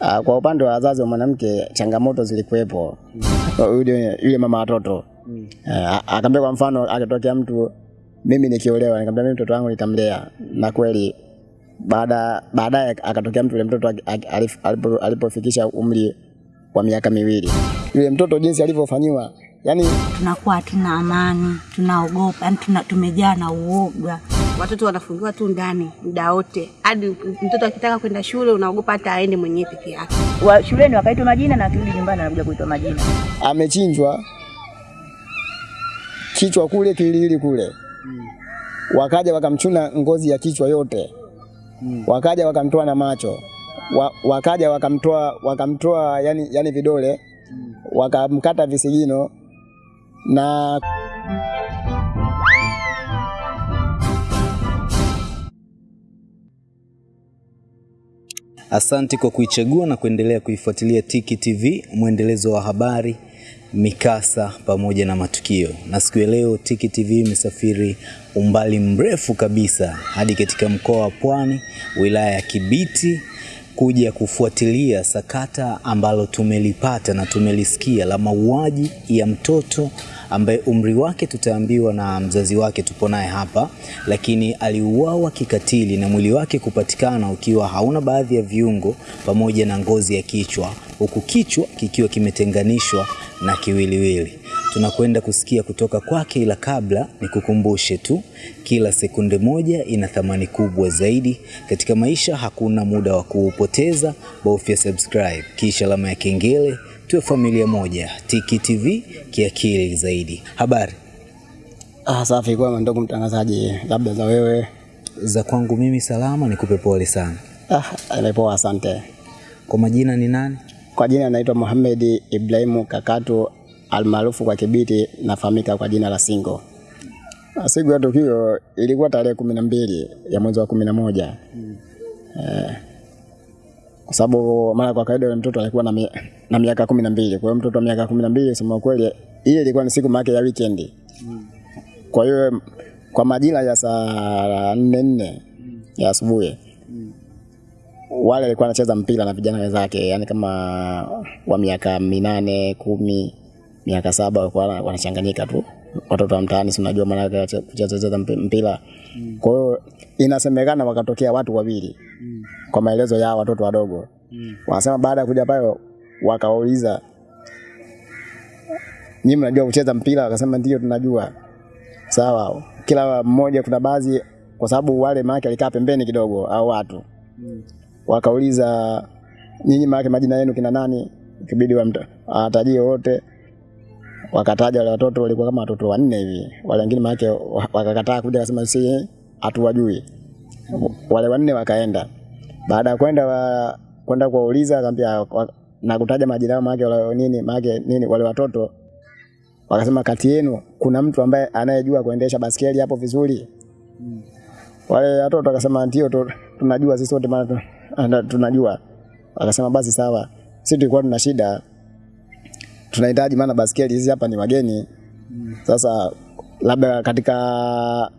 Ah, kwa upande wa wazazi wa mwanamke changamoto zilikuwepo. Yule yule mama watoto Mm. uh, akaambia kwa mfano akitokea mtu mimi nikiolewa nikamwambia mimi mtoto wangu nitamlea na kweli baada baadaye akatokea mtu yule mtoto alipofikisha aki- alipo- alipofikisha umri wa miaka miwili yule mtoto jinsi alivyofanyiwa yani tunakuwa hatuna amani, tunaogopa, yani tuna, tumejaa na uoga. Watoto wanafungiwa tu ndani muda wote, hadi mtoto akitaka kwenda shule unaogopa hata aende mwenyewe peke yake. wa shuleni wakaitwa majina na akirudi nyumbani anakuja kuitwa majina. amechinjwa. Kichwa kule kilili kule. Wakaja wakamchuna ngozi ya kichwa yote. Wakaja wakamtoa na macho. Wa, wakaja wakamtoa wakamtoa yani, yani vidole. Wakamkata visigino na Asante kwa kuichagua na kuendelea kuifuatilia Tiki TV, mwendelezo wa habari, mikasa pamoja na matukio. Na siku ya leo Tiki TV imesafiri umbali mrefu kabisa hadi katika mkoa wa Pwani, wilaya ya Kibiti kuja kufuatilia sakata ambalo tumelipata na tumelisikia la mauaji ya mtoto ambaye umri wake tutaambiwa na mzazi wake tupo naye hapa, lakini aliuawa kikatili na mwili wake kupatikana ukiwa hauna baadhi ya viungo pamoja na ngozi ya kichwa, huku kichwa kikiwa kimetenganishwa na kiwiliwili. Tunakwenda kusikia kutoka kwake, ila kabla nikukumbushe tu, kila sekunde moja ina thamani kubwa zaidi katika maisha. Hakuna muda wa kuupoteza, bofya subscribe kisha alama ya kengele, tuwe familia moja. Tiki TV kiakili zaidi. Habari ah, safi kwema ndugu mtangazaji labda za wewe za kwangu mimi salama, nikupe pole sana. ah, imepoa asante Kwa majina ni nani? kwa jina naitwa Mohamed Ibrahimu Kakatu almaarufu kwa Kibiti nafahamika kwa jina la Singo Ah, siku ya tukio ilikuwa tarehe kumi na mbili ya mwezi wa kumi na moja eh, kwa sababu mara kwa kawaida yule mtoto alikuwa na, mi, na miaka kumi na mbili. Kwa hiyo mtoto wa miaka kumi na mbili sema kweli ile ilikuwa ni siku yake ya weekend. Kwa hiyo kwa majira ya saa nne nne ya asubuhi wale alikuwa anacheza mpira na vijana wenzake, yani kama wa miaka minane kumi, miaka saba walikuwa wana- wanachanganyika tu, watoto wa mtaani, si unajua maana kucheza mpira. Kwa hiyo inasemekana wakatokea watu wawili kwa maelezo ya watoto wadogo, mm. wanasema baada ya kuja pale wakawauliza, nyinyi mnajua kucheza mpira? Wakasema ndio tunajua. Sawa, kila mmoja kuna baadhi, kwa sababu wale maake alikaa pembeni kidogo au watu mm. wakauliza nyinyi maake majina yenu kina nani, ikibidi watajie wote. Wakataja wale watoto, walikuwa kama watoto wanne hivi, wale wengine maake wakakataa kuja, akasema si hatuwajui. Wale wanne wakaenda. Baada ya kwenda wa, kwenda kuwauliza, akamwambia na kutaja majina yao wale nini maake nini, wale watoto wakasema, kati yenu kuna mtu ambaye anayejua kuendesha baskeli hapo vizuri? Wale watoto wakasema ndio, tunajua sisi wote maana tu- tunajua. Wakasema basi sawa, sisi tulikuwa tuna shida, tunahitaji maana baskeli hizi hapa ni wageni. Sasa labda katika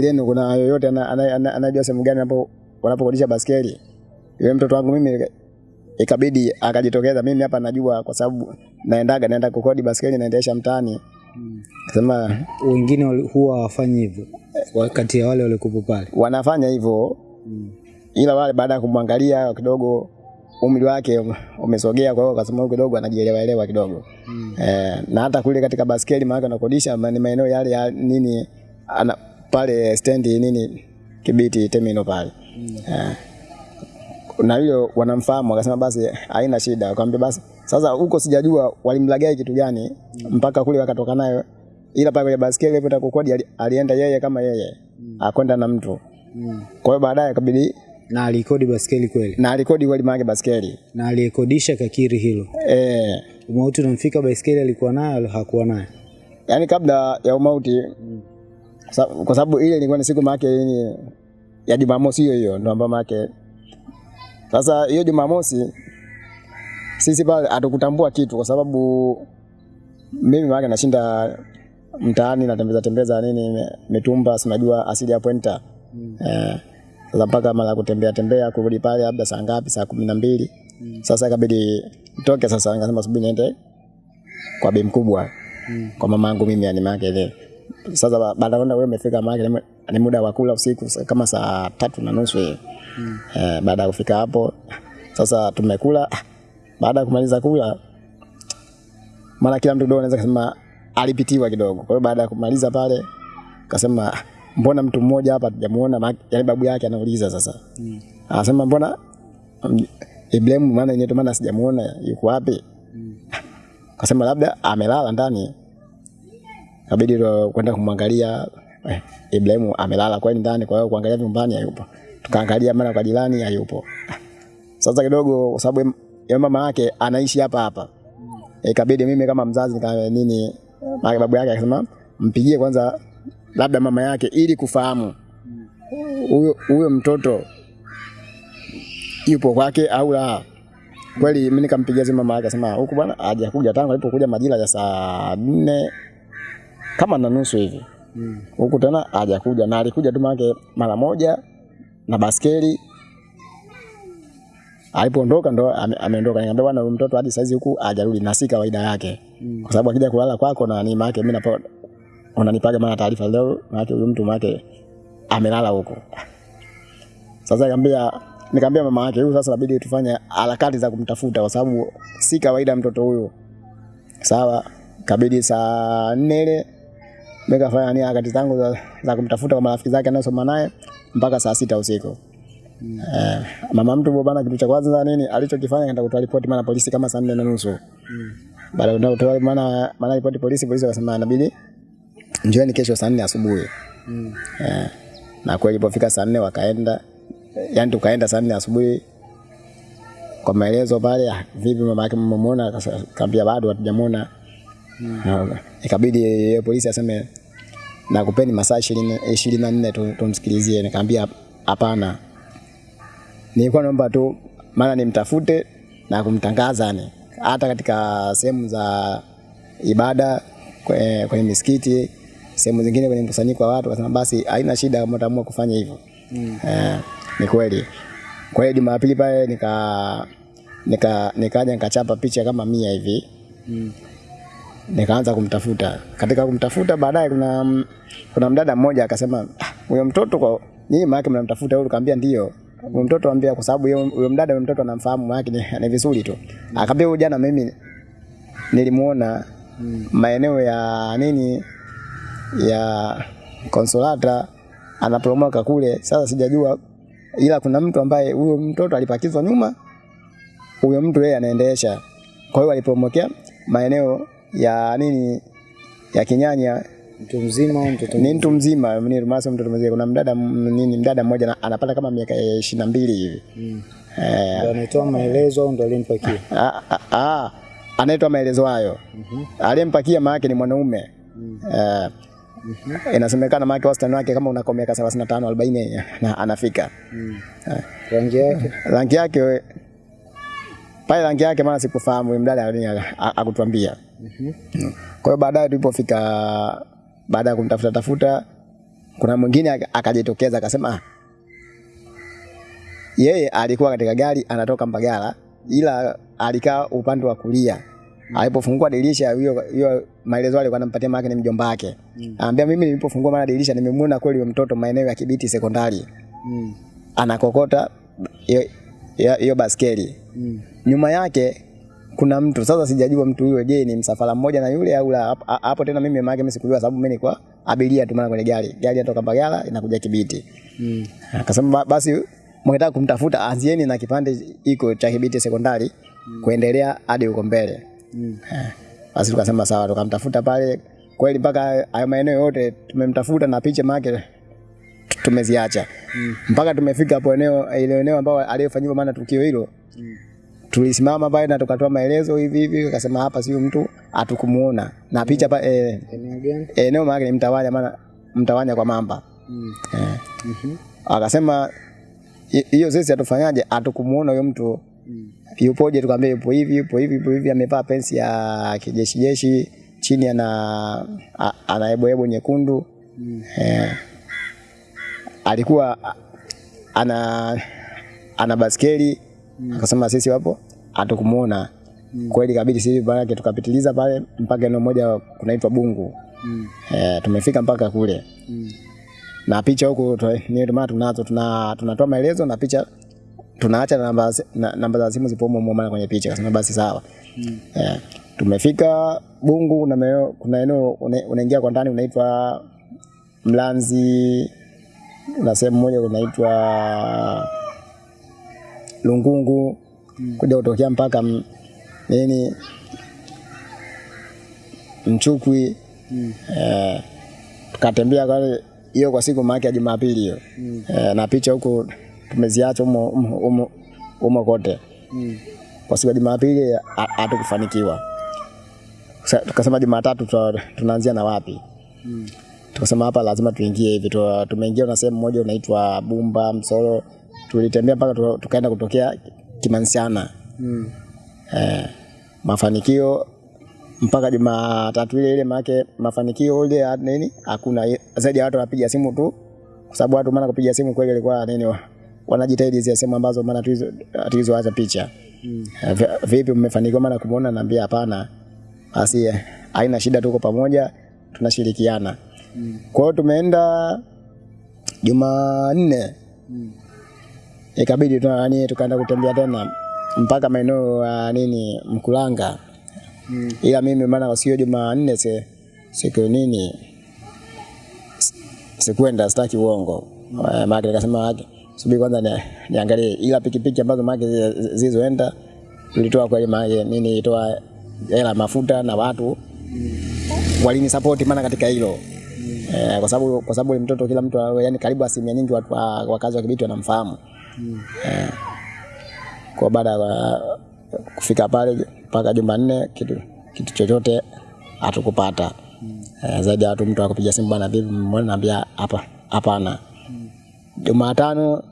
lenu kuna yoyote ana- ana- ana- anajua sehemu gani hapo wanapokodisha baskeli? Yule mtoto wangu mimi ikabidi akajitokeza, mimi hapa najua kwa sababu naendaga naenda kukodi baskeli naendesha mtaani. Sema Wengine huwa hawafanyi hivyo, wakati ya wale waliokuwepo pale. wanafanya hivyo Hmm. ila wale baada ya kumwangalia kidogo umri wake umesogea, kwa hiyo akasema kidogo anajielewa elewa kidogo e, na hata kule katika baskeli maana anakodisha ni maeneo yale ya nini ana, pale stendi nini Kibiti terminal pale. Eh, na hiyo wanamfahamu, akasema basi haina shida. Akamwambia basi sasa, huko sijajua walimlagai kitu gani mpaka kule wakatoka nayo, ila pale kwenye baskeli alipoenda kukodi ali- alienda yeye kama yeye akwenda na mtu. Kwa hiyo baadaye kabidi Na alikodi baskeli kweli, na alikodi kweli maana basikeli, na aliyekodisha kakiri hilo. eh, Umauti unamfika, baskeli alikuwa nayo au hakuwa nayo? yani kabla ya umauti sa, kwa sababu ile ilikuwa ni siku maake ni ya Jumamosi hiyo hiyo ndo ambayo maake sasa hiyo Jumamosi sisi pale hatukutambua kitu kwa sababu mimi maake nashinda mtaani natembeza tembeza nini mitumba, sinajua asili ya Mm. eh, Sasa mpaka mara kutembea tembea kurudi pale labda saa ngapi, saa kumi na mbili. Sasa ikabidi nitoke sasa, nikasema subiri niende kwa bi mkubwa mm. kwa mama yangu mimi, yani maake ile sasa ba- baada ya kwenda wewe umefika mahali ni- muda wa kula usiku kama saa tatu na nusu hivi. Eh, baada ya kufika hapo sasa tumekula. Baada ya kumaliza kula, maana kila mtu kidogo anaweza kusema alipitiwa kidogo. Kwa hiyo baada ya kumaliza pale kasema "Ah, mbona mtu mmoja hapa tujamuona, yani yaani babu yake anauliza sasa. Anasema mbona mm, Ibrahim maana yenyewe maana sijamuona yuko wapi? Kasema labda amelala ndani. Kabidi ndo kwenda kumwangalia eh, Ibrahimu amelala kweli ndani, kwa hiyo kuangalia nyumbani hayupo. Tukaangalia mara kwa jirani hayupo. Sasa kidogo kwa sababu ya mama yake anaishi hapa hapa. Ikabidi mimi kama mzazi nika nini mama babu yake akasema mpigie kwanza labda mama yake ili kufahamu huyo huyo mtoto yupo kwake au la. Kweli mimi nikampigia simu mama yake akasema huku bwana hajakuja tangu alipokuja majira ya saa nne kama na nusu hivi mm. huku tena hajakuja, na alikuja tu manake mara moja na baskeli. Alipoondoka ndo ameondoka. Nikamwambia bwana, huyu mtoto hadi saizi huku hajarudi, na si kawaida yake, mm. kwa sababu akija kulala kwako na ni maana mimi napo unanipaga maana taarifa leo, maana huyu mtu maana amelala huko. Sasa nikamwambia nikamwambia mama yake huyu sasa inabidi tufanye harakati za kumtafuta kwa sababu si kawaida mtoto huyo. Sawa, kabidi saa nne ile nikafanya ni harakati zangu za, za kumtafuta kwa marafiki zake anayosoma naye mpaka saa sita usiku. Eh, mama mtu bwana, kitu cha kwanza nini alichokifanya kaenda kutoa ripoti maana polisi kama saa nne na nusu. Baada ya kutoa maana maana ripoti polisi, polisi wakasema inabidi njoeni kesho saa nne asubuhi. Eh, na kweli ilipofika saa nne wakaenda, yani tukaenda saa nne asubuhi kwa maelezo pale, ah, vipi mama yake mmemwona? Akasa- Kaambia bado hatujamuona. Na Ikabidi yeye polisi aseme nakupeni masaa ishirini na nne tu- tumsikilizie. Nikamwambia hapana, nilikuwa naomba tu maana nimtafute na kumtangaza ni hata katika sehemu za ibada kwenye, kwenye misikiti sehemu zingine kwenye mkusanyiko wa watu, wasema basi haina shida kama utaamua kufanya hivyo. Eh, ni kweli. Kwa hiyo Jumapili pale nika nika nikaja nikachapa picha kama mia hivi nikaanza kumtafuta. Katika kumtafuta baadaye kuna kuna mdada mmoja akasema "Ah, huyo mtoto kwa nyinyi maana mnamtafuta huyo? Nikamwambia ndio. Huyo mtoto ambia kwa sababu huyo mdada huyo mtoto anamfahamu maana yake ni vizuri tu. Akaambia huyo jana mimi nilimuona maeneo ya nini ya Konsolata anapromoka kule. Sasa sijajua ila kuna mtu ambaye huyo mtoto alipakizwa nyuma, huyo mtu yeye anaendesha. Kwa hiyo alipromokea maeneo ya nini ya Kinyanya Mtu mzima mtoto ni mtu mzima, ni rumasa mtoto mzima. Kuna mdada nini, mdada mmoja anapata kama miaka ishirini na mbili hivi eh, ndio anatoa maelezo au ndo alimpakia? Ah, ah, ah, anaitwa maelezo hayo. mm -hmm. Aliyempakia maana ni mwanaume. mm. Eh, Inasemekana maana wastani wake kama unako miaka 35 40 na anafika. Rangi yake Rangi yake pale rangi yake maana sikufahamu mdada alini Kwa hiyo baadaye tulipofika baada ya kumtafuta tafuta kuna mwingine akajitokeza akasema ah, yeye alikuwa katika gari anatoka Mbagala ila alikaa upande wa kulia. Alipofungua dirisha hiyo hiyo maelezo alikuwa anampatia maana ni mjomba wake. mm. Anambia mimi nilipofungua mara dirisha nimemwona kweli yule mtoto maeneo ya Kibiti sekondari. mm. Anakokota hiyo baskeli. Nyuma yake kuna mtu sasa, sijajua mtu huyo, je, ni msafara mmoja na yule au la? Hapo- tena mimi maana mimi sikujua, sababu mimi nilikuwa abiria tu, maana kwenye gari gari inatoka Mbagala inakuja Kibiti. Akasema basi mkitaka kumtafuta anzieni na kipande iko cha Kibiti sekondari mm. kuendelea hadi huko mbele. Mm. Basi tukasema sawa, tukamtafuta pale kweli mpaka hayo maeneo yote tumemtafuta na picha make tumeziacha mm. mpaka tumefika hapo eneo ile eneo ambao aliyofanyiwa maana tukio hilo tulisimama pale na tukatoa maelezo hivi hivi, akasema hapa sio mtu atukumuona na picha pa, eh, eneo maana ni mtawanya, maana mtawanya kwa mamba. Eh. Akasema "Hi- hiyo sisi atufanyaje, atukumuona huyo mtu. Yupoje? Tukamwambia yupo hivi yupo hivi yupo hivi, amevaa pensi ya kijeshi jeshi, chini ana ana ebo nyekundu. Eh. Alikuwa ana ana baskeli akasema sisi wapo hatukumuona. Kweli kabidi sisi pale tukapitiliza pale mpaka eneo moja kunaitwa Bungu. Eh, tumefika mpaka kule. Na picha huku ni ndio maana tunazo tuna tunatoa maelezo na picha tunaacha namba na, namba za simu zipo humo maana kwenye picha. Kasema basi sawa. Eh, tumefika Bungu na meo, kuna eneo unaingia kwa ndani unaitwa Mlanzi na sehemu moja unaitwa Lungungu kuja kutokea mpaka m- nini Mchukwi eh, tukatembea kwa hiyo kwa siku maake ya Jumapili hiyo mm. eh, na picha huko tumeziacha umo, umo, umo, umo kote kwa siku ya Jumapili ha- hatukufanikiwa. Tukasema Jumatatu tunaanzia na wapi? mm. Tukasema hapa lazima tuingie hivi. Tu- Tumeingia na sehemu moja unaitwa Bumba Msoro, tulitembea mpaka tukaenda kutokea Kimansiana mm. eh, mafanikio mpaka Jumatatu ile ile, maana mafanikio ile nini hakuna zaidi ya watu wanapiga simu tu, kwa sababu watu maana kupiga simu kweli ilikuwa nini wa- wanajitahidi zile sehemu ambazo maana tulizo tulizoacha picha mm. Vipi mmefanikiwa maana kumuona? Naambia hapana, basi eh, haina shida, tuko pamoja tunashirikiana. Mm. Kwa hiyo tumeenda Jumanne ikabidi tu nani tukaenda kutembea tena mpaka maeneo ya nini Mkulanga mm. ila mimi maana sio Jumanne se siku nini sikwenda, sitaki uongo mm. maana nikasema "Ake, subiri kwanza ni, niangalie, ila pikipiki ambazo maana zi- zilizoenda tulitoa kweli maana nini itoa hela mafuta na watu mm. walini support maana katika hilo mm. Eh, kwa sababu kwa sababu mtoto kila mtu yani karibu asilimia nyingi watu wa- wakazi wa Kibiti wanamfahamu eh, kwa baada ya kufika pale mpaka Jumanne kitu kitu chochote hatukupata. Eh, zaidi ya watu mtu akupiga simu bwana vipi mbona naambia hapa hapana? Jumatano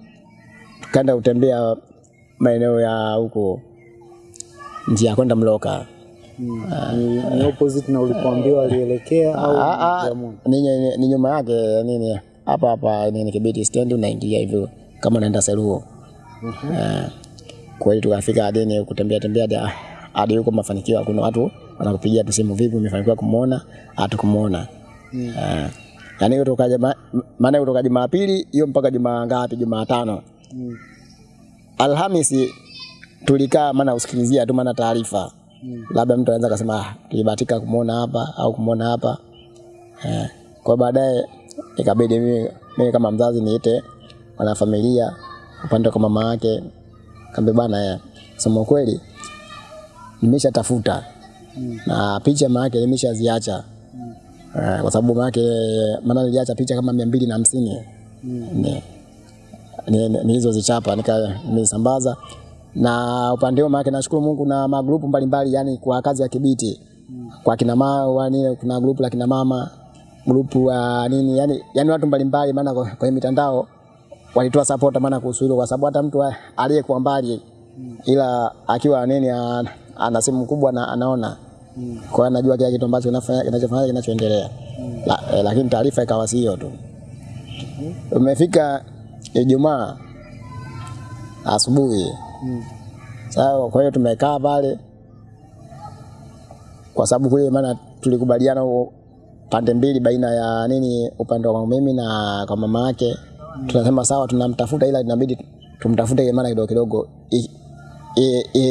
tukaenda kutembea maeneo ya huko njia kwenda Mloka. Ni, ni opposite na ulipoambiwa alielekea au Ah, ah, ni, ni, ni nyuma yake nini? Hapa hapa nini Kibiti stand unaingia hivyo kama unaenda Seruo. Eh, kwa hiyo tukafika hadi kutembea tembea hadi- huko mafanikio kuna watu wanakupigia tu simu vipi umefanikiwa kumuona hatukumuona. Eh, yani kutoka juma maana kutoka Jumapili hiyo mpaka Jumaa ngapi Jumatano. Alhamisi tulikaa maana usikilizia tu maana taarifa labda mtu anaweza akasema ah, tulibahatika kumuona hapa au kumuona hapa eh. Kwa baadaye ikabidi mimi, mimi kama mzazi niite wanafamilia upande kwa mama yake, kambe bwana, ya sema kweli nimeshatafuta. Na picha mama yake nimeshaziacha. Eh, kwa sababu mama yake maana niliacha picha kama mia mbili na hamsini. Ni ni- ni- nilizozichapa nika nimesambaza na upande huo maana nashukuru Mungu na magrupu mbalimbali yani kwa kazi ya Kibiti. Kwa kina mama kuna grupu la kina mama grupu wa nini yani yani watu mbalimbali maana kwenye mitandao walitoa support maana kuhusu hilo kwa sababu hata mtu aliyekuwa mbali ila akiwa nini ana simu kubwa na anaona mm. kwa hiyo anajua kile kitu ambacho kinafanya kinachofanya kinachoendelea mm. la, eh, lakini taarifa ikawa si hiyo tu umefika Ijumaa asubuhi mm. sawa. Kwa hiyo tumekaa pale, kwa sababu kule maana tulikubaliana pande mbili baina ya nini, upande wa mimi na kwa mama yake, tunasema sawa, tunamtafuta ila inabidi tumtafute maana kidogo kidogo,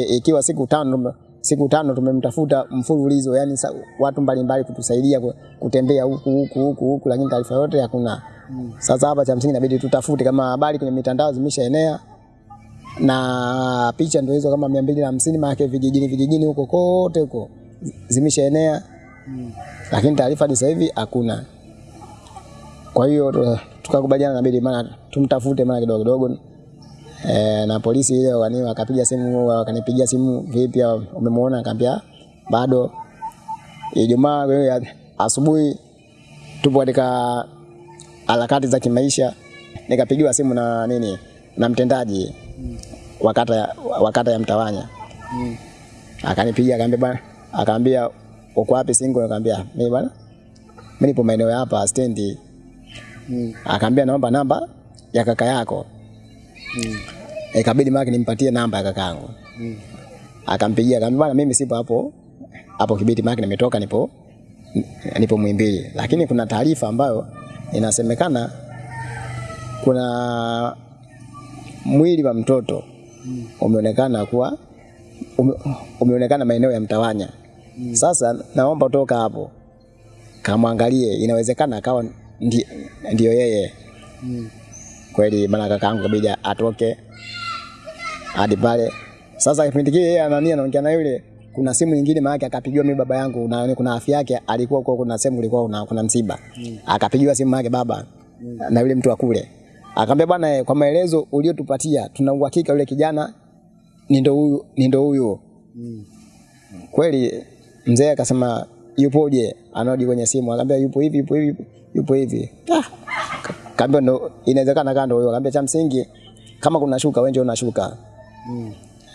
ikiwa siku tano siku tano tumemtafuta mfululizo, yani sa, watu mbalimbali kutusaidia kutembea huku huku huku huku, lakini taarifa yote hakuna. Sasa hapa cha msingi inabidi tutafute kama habari kwenye mitandao zimeshaenea na picha ndio hizo kama mia mbili na hamsini maana vijijini vijijini huko kote huko zimeshaenea lakini taarifa ni sasa hivi hakuna. Kwa hiyo tukakubaliana inabidi maana tumtafute maana kidogo kidogo e, na polisi ile wani wakapiga simu wakanipigia simu, vipi umemuona? akambia bado. Ijumaa asubuhi tupo katika harakati za kimaisha, nikapigiwa simu na nini na mtendaji wakata wakata ya, Mtawanya akanipigia akaambia bwana, akaambia uko wapi single? Nikamwambia mimi bwana, mimi nipo maeneo hapa stendi. Akaambia naomba namba ya kaka yako. mm. Ikabidi maki nimpatie namba ya kakaangu. Akampigia akamwambia bwana mimi sipo hapo hapo Kibiti maki nimetoka nipo nipo Muhimbili. Lakini kuna taarifa ambayo inasemekana kuna mwili wa mtoto umeonekana kuwa ume, umeonekana maeneo ya Mtawanya. Sasa naomba toka hapo kamwangalie, inawezekana akawa ndi, ndio yeye mm. kweli. Maana kakaangu kabidi atoke hadi pale. Sasa kipindi kile yeye anania anaongea na yule, kuna simu nyingine maana akapigiwa mimi baba yangu na kuna afya yake alikuwa kwa kuna sehemu ilikuwa kuna, kuna msiba mm. akapigiwa simu yake baba mm. na yule mtu wa kule akamwambia, bwana, eh, kwa maelezo uliotupatia tuna uhakika yule kijana ni ndo huyu ni ndo huyu mm. kweli. Mzee akasema yupoje? anaoji kwenye simu akamwambia yupo hivi yupo hivi yupo hivi. Ah, kaambia ndo inawezekana kando huyo. Kaambia cha msingi kama kuna shuka wewe ndio Mm.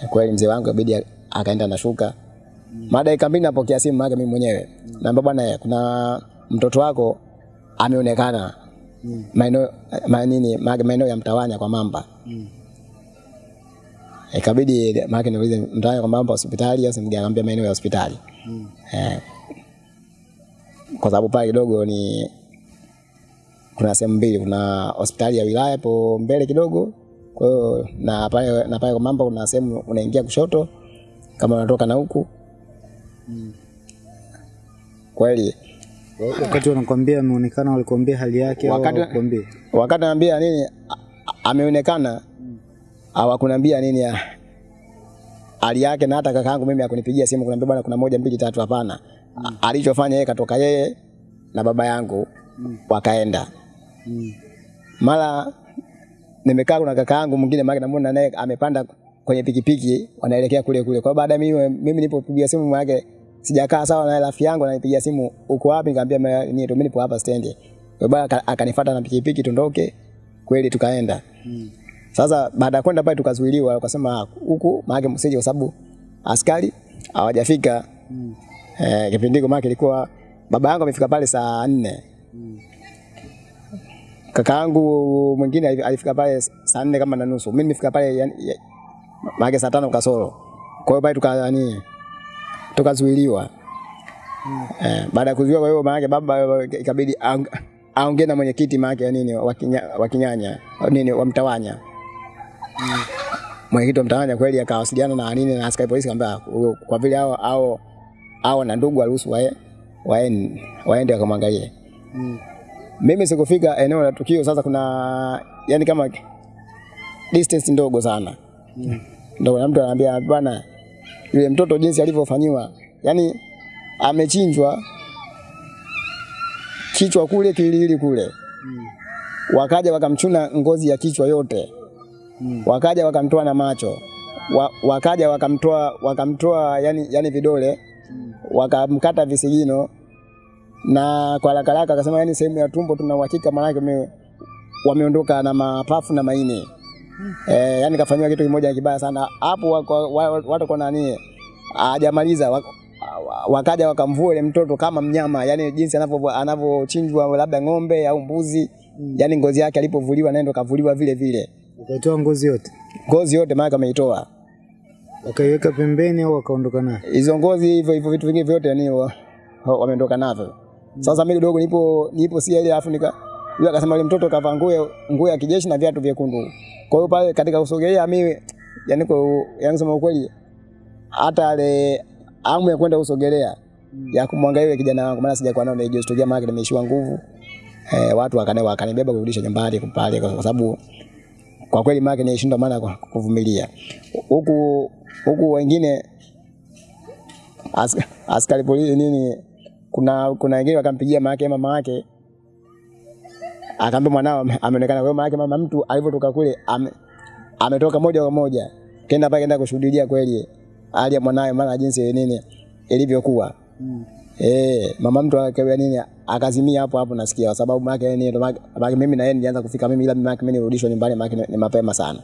Kweli mzee wangu ibidi akaenda na shuka. Baada ya kambi napokea simu yake mimi mwenyewe. naomba bwana, eh, kuna mtoto wako ameonekana maeneo ma- nini maeneo ya Mtawanya kwa Mamba. Mm. Ikabidi e, maana niulize Mtawanya kwa Mamba hospitali au? Akamwambia maeneo ya hospitali. Mm. Eh, kwa sababu pale kidogo ni kuna sehemu mbili, kuna hospitali ya wilaya hapo mbele kidogo. Kwa hiyo na pale na pale kwa Mamba kuna sehemu unaingia kushoto kama unatoka na huku. Kweli Wakati wanakwambia ameonekana, walikwambia hali yake Wakati- hawakukwambia? wakati anaambia nini ameonekana, hawakuniambia nini ya hali yake, na hata kakaangu mimi akunipigia simu kuniambia bwana, kuna moja mbili tatu. Hapana, A- alichofanya yeye katoka yeye na baba yangu wakaenda. Mara nimekaa kuna kaka yangu mwingine maana namuona naye amepanda kwenye pikipiki wanaelekea kule kule. Kwa baada mimi mimi nilipopigia simu yake sijakaa sawa na rafiki yangu ananipigia simu uko wapi? Nikamwambia mimi mimi nipo hapa stendi. Kwa baada akanifuata na pikipiki tundoke. Kweli tukaenda. Mm. Sasa baada ya kwenda pale tukazuiliwa, wakasema "Ah, huku maana msije kwa sababu askari hawajafika. Mm. Eh, kipindi hiko maana ilikuwa baba yangu amefika pale saa nne kakaangu mwingine ali- alifika pale saa nne kama na nusu. Mimi nimefika pale yani, maana saa tano kasoro. Kwa hiyo pale tuka tukazuiliwa. Eh, baada ya kuzuiliwa kwa hiyo maana baba ikabidi aong- aongee na mwenyekiti maana nini wakinyanya Kinya- nini wamtawanya. Mwenyekiti wa Mtawanya kweli akawasiliana na nini na askari polisi kaambia kwa vile hao hao hao na ndugu waruhusu wae waende waende wakamwangalie. Mimi sikufika eneo la tukio. Sasa kuna yani kama distance ndogo sana mm. Ndio na mtu anaambia bwana, yule mtoto jinsi alivyofanyiwa, yani amechinjwa kichwa kule kilili kule mm. Wakaja wakamchuna ngozi ya kichwa yote mm. Wakaja wakamtoa na macho wa, wakaja wakamtoa wakamtoa yani, yani vidole mm. Wakamkata visigino na kwa haraka haraka akasema yani sehemu ya tumbo tuna uhakika wame, wameondoka na mapafu na maini. Eh, yani kafanywa kitu kimoja kibaya sana. Hapo. Watu kwa nani hajamaliza wa- wa- wakaja wakamvua ile mtoto kama mnyama, yani jinsi anavyo anavyochinjwa labda ng'ombe au mbuzi. Yani ngozi yake alipovuliwa naye ndo kavuliwa vile vile, Ukaitoa ngozi yote, ngozi yote maana ameitoa. Wakaiweka pembeni au wakaondoka nayo? hizo ngozi hivyo hivyo vitu vingine vyote yani wa- wa- wameondoka navyo. Sasa mimi kidogo nipo nipo si ile alafu nika yule akasema yule mtoto kavaa nguo nguo ya kijeshi na viatu vyekundu. Kwa hiyo pale katika kusogelea mimi yani kwa yani sema ukweli hata ile amu ya kwenda kusogelea ya kumwangalia yule kijana wangu maana sijakuwa nao na hiyo historia maana nimeishiwa nguvu. Eh, watu wakane wakanibeba kurudisha nyumbani kupale kwa kwa sababu kwa kweli maana nilishindwa maana kuvumilia. Huku huku wengine askari polisi nini, kuna kuna wengine wakampigia mama yake mama yake akaambia mwanao ameonekana. Kwa hiyo mama yake mama mtu alivyotoka kule ame, ametoka moja kwa moja kenda pale kenda kushuhudia kweli hali ya mwanawe maana jinsi nini ilivyokuwa. Eh, mama mtu akawa nini akazimia hapo hapo nasikia kwa sababu mama yake nini ndo mama mimi na yeye nilianza kufika mimi ila mama yake mimi nirudishwa nyumbani mama yake ni- ni mapema sana.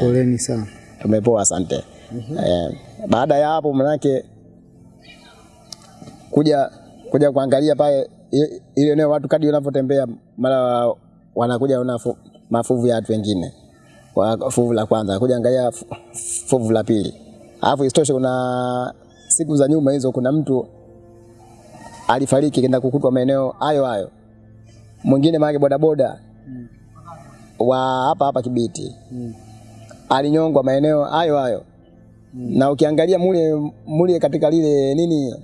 Poleni sana. Tumepoa, asante. Mm -hmm. Eh, baada ya hapo manake kuja kuja kuangalia pale ile eneo watu kadi wanavyotembea mara wanakuja ona mafuvu ya watu wengine. kwa fuvu la kwanza, kuja angalia fuvu la pili. Alafu isitoshe, kuna siku za nyuma hizo, kuna mtu alifariki kenda kukutwa maeneo hayo hayo, mwingine maake bodaboda wa hapa hapa Kibiti alinyongwa maeneo hayo hayo na ukiangalia mule mule katika lile nini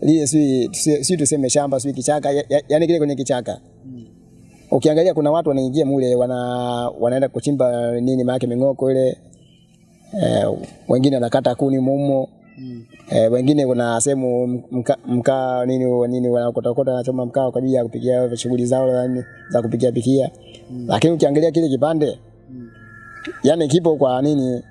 lile si si tuseme shamba si kichaka ya, ya, yani kile kwenye kichaka. Ukiangalia kuna watu wanaingia mule wana wanaenda kuchimba nini maake ming'oko ile. E, wengine wanakata kuni mumo. Eh, wengine kuna sehemu mkaa mka, nini nini wanakota wanachoma mkaa kwa ajili ya kupikia shughuli zao za za kupikia pikia. Lakini ukiangalia kile kipande yani kipo kwa nini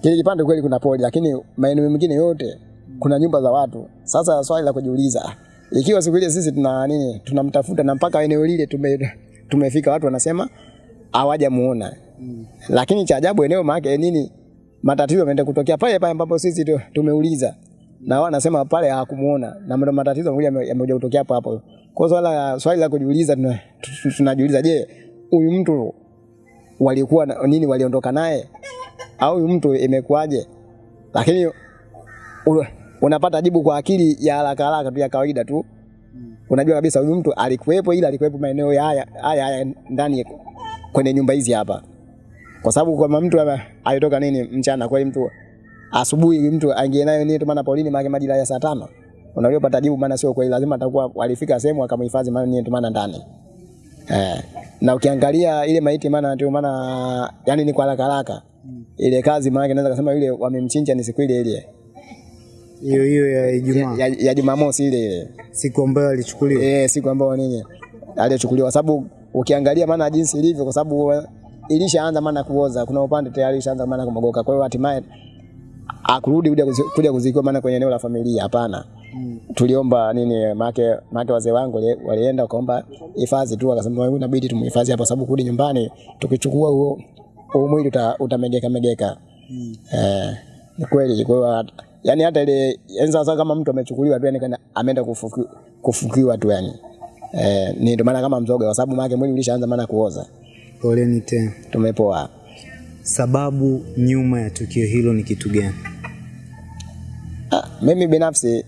kile kipande kweli kuna poli, lakini maeneo mengine yote kuna nyumba za watu. Sasa swali la kujiuliza, ikiwa siku ile sisi tuna nini, tunamtafuta na mpaka eneo lile tume, tumefika, watu wanasema hawajamuona mm. Lakini cha ajabu eneo maake nini, matatizo yameenda kutokea pale pale ambapo sisi tu- tumeuliza na wao wanasema pale hawakumuona, na ndio matatizo yamekuja yamekuja kutokea hapo hapo. Kwa swala swali la kujiuliza, tuna- tunajiuliza, je, huyu mtu walikuwa na- nini, waliondoka naye au huyu mtu imekuwaje? Lakini unapata jibu kwa akili ya haraka haraka tu ya kawaida tu. mm. Unajua kabisa huyu mtu alikuwepo, ila alikuwepo maeneo ya haya haya haya ndani kwenye nyumba hizi hapa, kwa sababu kama mtu alitoka nini mchana, kweli mtu asubuhi mtu aingie nayo nini tumana Paulini maana majira ya saa tano. Unajua pata jibu, maana sio kweli, lazima atakuwa walifika sehemu akamhifadhi maana nini tumana ndani. Eh, na ukiangalia ile maiti maana ndio maana yani ni kwa haraka haraka. Ile kazi maana naweza kusema yule wamemchinja ni siku ile ile hiyo hiyo ya Ijumaa, ya, ya Jumamosi ile ile siku ambayo alichukuliwa. eh, siku ambayo nini aliyochukuliwa, sababu ukiangalia maana jinsi ilivyo, kwa sababu ilishaanza maana kuoza, kuna upande tayari ilishaanza maana kumogoka, kwa hiyo hatimaye akurudi kuja kuzi- kuja kuzikiwa maana kwenye eneo la familia, hapana. Tuliomba nini make make wazee wangu walienda wakaomba hifadhi tu, wakasema wewe inabidi tumhifadhi hapa, sababu kurudi nyumbani tukichukua huo mwili uta, utamegeka megeka. Eh, ni kweli. Kwa yani hata ile yani sasa kama mtu amechukuliwa tu yani kana ameenda kufuki, kufukiwa tu yani. Eh, ni ndio maana kama mzoga kwa sababu maana mwili ulishaanza maana kuoza. Poleni tena. Tumepoa. Sababu nyuma ya tukio hilo ni kitu gani? Ah, mimi binafsi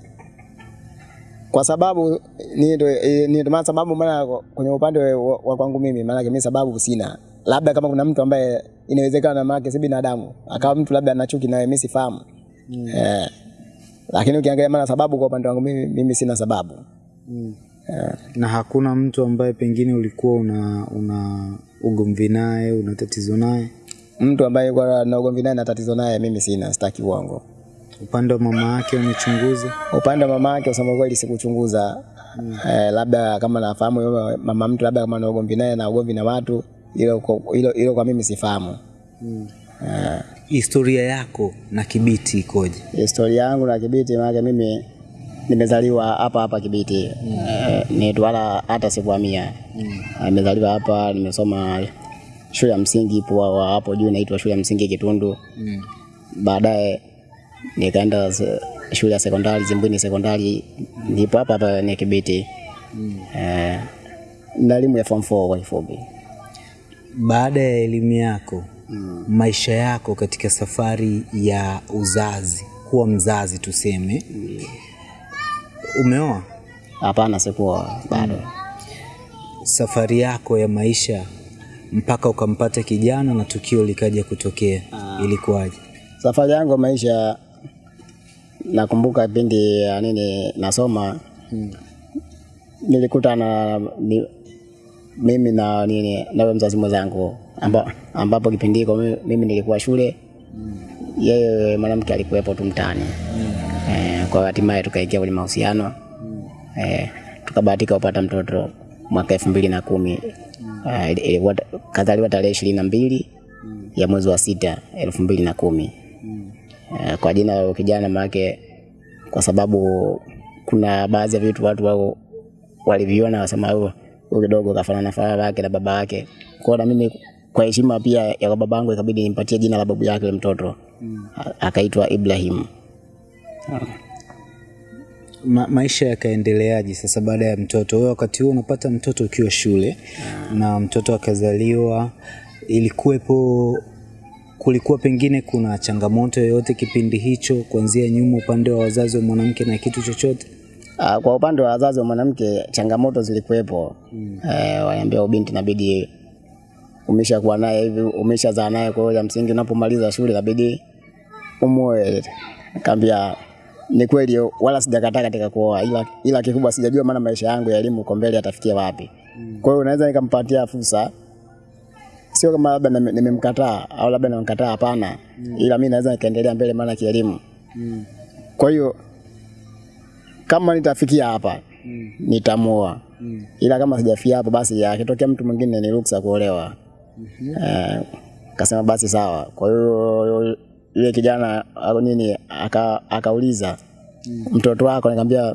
kwa sababu ni ndo eh, ni ndio maana sababu maana kwenye upande wa, wa kwangu mimi maana mimi sababu sina. Labda kama kuna mtu ambaye inawezekana maana si binadamu, akawa mtu labda ana chuki naye mimi sifahamu. Eh. Lakini ukiangalia maana sababu kwa upande wangu mimi, mimi sina sababu. Na hakuna mtu ambaye pengine ulikuwa una una ugomvi naye, una tatizo naye? Mtu ambaye kwa na ugomvi naye na tatizo naye mimi sina, sitaki uongo. Upande wa mama yake umechunguza? Upande wa mama yake usema kweli sikuchunguza. Eh, labda kama nafahamu yule mama mtu labda kama na ugomvi naye na ugomvi na watu, hilo hilo kwa mimi sifahamu. Mm. Eh, Historia yako na Kibiti ikoje? historia yangu na Kibiti maana mimi nimezaliwa hapa hapa Kibiti. Eh, ni wala hata sikuhamia. Nimezaliwa hapa, nimesoma shule ya msingi ipo hapo juu inaitwa shule ya msingi Kitundu. mm. Baadaye nikaenda shule ya sekondari Zimbwini sekondari, ndipo hapa hapa ni Kibiti. Eh, na elimu ya form 4 kwa kifupi. Baada ya elimu yako, maisha yako katika safari ya uzazi, kuwa mzazi tuseme, mm. umeoa? Hapana, sikuwa bado. Mm. Safari yako ya maisha mpaka ukampata kijana na tukio likaja kutokea, ah. ilikuwaje? Safari yangu ya maisha nakumbuka pindi ya nini nasoma nilikuta na ni, mimi na nini na mzazi mwenzangu amba, ambapo kipindi hiko mimi, nilikuwa shule yeye mwanamke alikuwepo tu mtaani. Eh, kwa hatimaye tukaingia kwenye mahusiano. Eh, tukabahatika kupata mtoto mwaka elfu mbili na kumi. Eh, ilikuwa kazaliwa tarehe ishirini na mbili ya mwezi wa sita elfu mbili na kumi. Eh, kwa jina la kijana maake, kwa sababu kuna baadhi ya vitu watu wao waliviona wasema huyu huyu kidogo kafanana na fanana yake na baba yake. Kwa na mimi kwa heshima pia ya kwa babangu ikabidi nimpatie jina la babu yake mtoto mm. akaitwa Ibrahim. Ma, maisha yakaendeleaje sasa baada ya mtoto? Wewe wakati huo unapata mtoto ukiwa shule na mtoto akazaliwa, ilikuwepo kulikuwa pengine kuna changamoto yoyote kipindi hicho kuanzia nyuma upande wa wazazi wa mwanamke na kitu chochote? Ah, Kwa upande wa wazazi wa mwanamke changamoto zilikuwepo. Mm. E, waambia ubinti inabidi umeshakuwa naye hivi, umeshazaa naye, kwa hiyo ya msingi unapomaliza shule inabidi umuoe. Nikamwambia ni kweli, wala sijakataa katika kuoa, ila, ila kikubwa sijajua maana maisha yangu ya elimu uko mbele yatafikia wapi. Kwa hiyo unaweza nikampatia fursa, sio kama labda nime- nimemkataa au labda namkataa, hapana, ila mi naweza nikaendelea mbele, maana kielimu. Kwa hiyo kama nitafikia hapa mm. nitamuoa mm. ila kama sijafikia hapo basi akitokea mtu mwingine ni ruksa kuolewa. Eh, kasema basi sawa kwa hiyo yule kijana au nini aka, akauliza mm. mtoto wako nikamwambia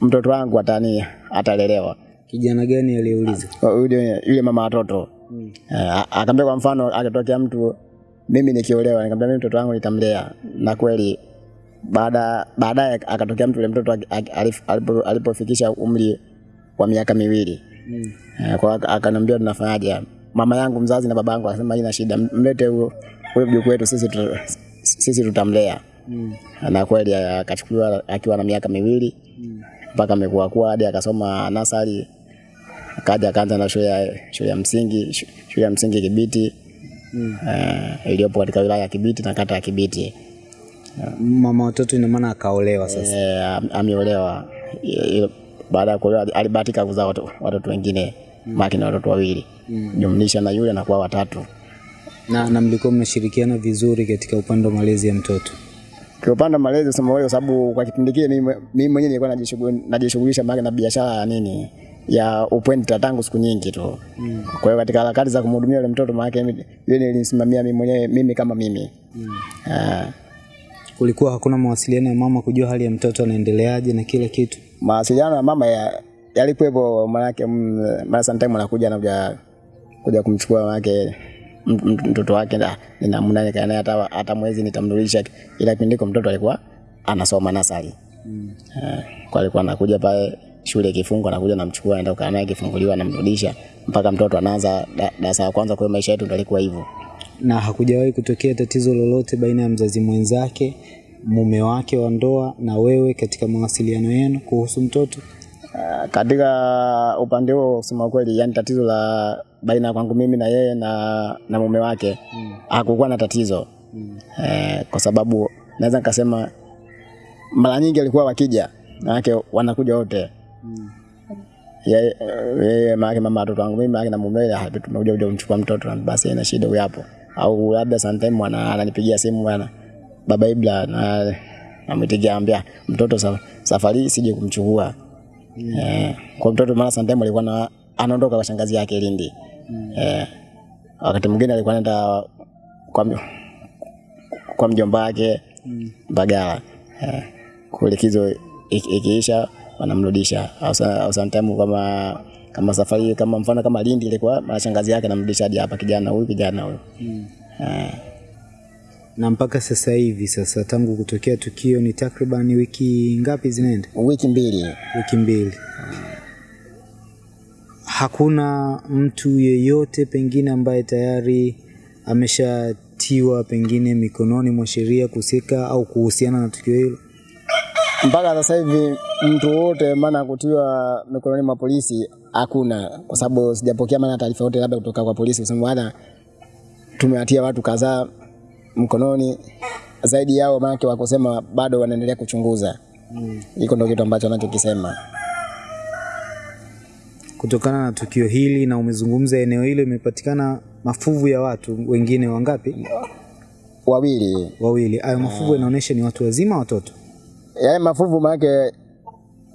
mtoto wangu atani atalelewa Kijana gani aliyeuliza? yule yule mama watoto mm. eh, akaambia kwa mfano akatokea mtu mimi nikiolewa nikamwambia mimi mtoto wangu nitamlea na kweli baada baadaye akatokea mtu yule mtoto alipofikisha umri wa miaka miwili mm. eh, kwa aka- akaniambia tunafanyaje mama yangu mzazi na baba yangu akasema ina shida mlete huyo huyo mjukuu wetu sisi tu, sisi tutamlea mm. na kweli akachukuliwa akiwa na miaka miwili mpaka mm. amekuwa kuwa hadi akasoma nasari akaja akaanza na shule ya shule ya msingi shule ya msingi Kibiti mm. uh, iliyopo katika wilaya ya Kibiti na kata ya Kibiti Mama watoto ina maana akaolewa sasa. am- ameolewa baada ya kuolewa alibahatika kuzaa watoto wengine mm. maki na watoto wawili mm. jumlisha na yule anakuwa watatu Na, na mlikuwa mnashirikiana vizuri katika upande wa malezi ya mtoto. kwa upande wa malezi sema wewe, sababu kwa kipindi kile mimi mwenyewe nilikuwa najishughulisha maki na biashara ya nini ya upwenta tangu siku nyingi tu mm. kwa hiyo katika harakati za kumhudumia yule mtoto maana yeye nilimsimamia mimi mwenyewe mimi kama mimi mm. uh, Kulikuwa hakuna mawasiliano ya mama kujua hali ya mtoto anaendeleaje na kila kitu. mawasiliano ya mama ya, yalikuwepo, maana yake mara sometime anakuja anakuja kuja kumchukua m- mtoto wake na ninamna nikae naye hata hata mwezi nitamrudisha, ila kipindi mtoto alikuwa anasoma nasari mm. eh, kwa alikuwa anakuja pale shule kifungo, anakuja namchukua, aenda kukaa naye, kifunguliwa, namrudisha mpaka mtoto anaanza da- darasa la kwanza. Kwa maisha yetu ndio alikuwa hivyo. Na hakujawahi kutokea tatizo lolote baina ya mzazi mwenzake, mume wake wa ndoa na wewe katika mawasiliano yenu kuhusu mtoto? Uh, katika upande huo kusema kweli, yani tatizo la baina kwangu mimi na yeye na, na mume wake mm. hakukuwa na tatizo mm. eh, kwa sababu naweza nikasema mara nyingi alikuwa wakija manake wanakuja wote mm. yeye ye, maanake mama watoto wangu mimi maanake na mume wake tumekuja kuja kumchukua mtoto na basi ina shida huyo hapo au labda sometime ana- ananipigia simu bwana baba Ibla na namwitikia ambia mtoto sa, safari sije kumchukua mm. eh, kwa mtoto mara sometime alikuwa na anaondoka kwa shangazi yake Lindi mm. eh, wakati mwingine alikuwa anaenda kwa kwa mjomba wake mm. Mbagala eh, kwa likizo ikiisha wanamrudisha au sometimes kama kama safari kama mfano kama Lindi ilikuwa mashangazi shangazi yake anamrudisha hadi hapa kijana huyu kijana huyu eh, Na mpaka sasa hivi sasa, tangu kutokea tukio ni takriban wiki ngapi zinaenda? wiki mbili Wiki mbili. Hakuna mtu yeyote pengine ambaye tayari ameshatiwa pengine mikononi mwa sheria kuhusika au kuhusiana na tukio hilo. mpaka sasa hivi mtu wote maana kutiwa mikononi mwa polisi hakuna, kwa sababu sijapokea maana taarifa yote labda kutoka kwa polisi kusema bwana, tumewatia watu kadhaa mkononi. Zaidi yao maanake wakusema bado wanaendelea kuchunguza. Hiko ndio kitu ambacho anachokisema. Kutokana na tukio hili na umezungumza eneo hilo imepatikana mafuvu ya watu wengine wangapi? Wawili Wawili. Hayo mafuvu yanaonyesha ni watu wazima, watoto. yale mafuvu maanake